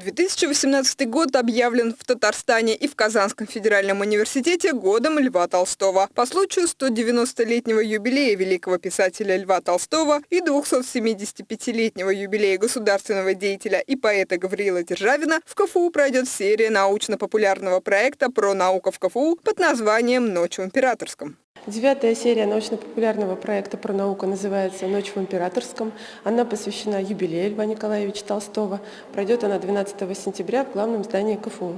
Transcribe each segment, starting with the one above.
2018 год объявлен в Татарстане и в Казанском федеральном университете годом Льва Толстого. По случаю 190-летнего юбилея великого писателя Льва Толстого и 275-летнего юбилея государственного деятеля и поэта Гавриила Державина в КФУ пройдет серия научно-популярного проекта про науку в КФУ под названием «Ночь в Императорском». Девятая серия научно-популярного проекта про науку называется «Ночь в Императорском». Она посвящена юбилею Льва Николаевича Толстого. Пройдет она 12 сентября в главном здании КФУ.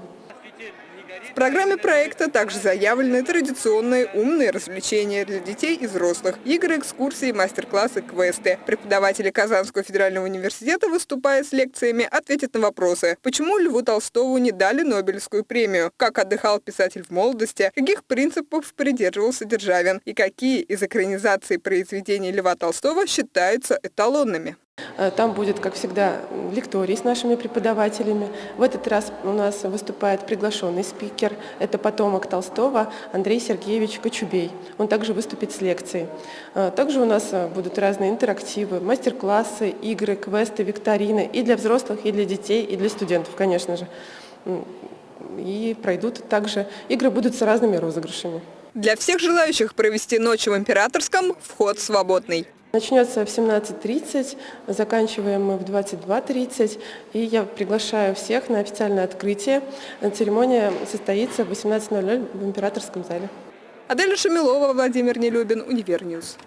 В программе проекта также заявлены традиционные умные развлечения для детей и взрослых, игры, экскурсии, мастер-классы, квесты. Преподаватели Казанского федерального университета, выступая с лекциями, ответят на вопросы, почему Льву Толстову не дали Нобелевскую премию, как отдыхал писатель в молодости, каких принципов придерживался Державин и какие из экранизаций произведений Льва Толстого считаются эталонными. Э, там будет, как всегда, лекторий с нашими преподавателями. В этот раз у нас выступает приглашенный спикер. Это потомок Толстого Андрей Сергеевич Кочубей. Он также выступит с лекцией. Э, также у нас э, будут разные интерактивы, мастер-классы, игры, квесты, викторины и для взрослых, и для детей, и для студентов, конечно же. И пройдут также, игры будут с разными розыгрышами. Для всех желающих провести ночь в Императорском вход свободный. Начнется в 17.30, заканчиваем мы в 22.30. И я приглашаю всех на официальное открытие. Церемония состоится в 18.00 в Императорском зале. Аделя Шамилова, Владимир Нелюбин, Univer News.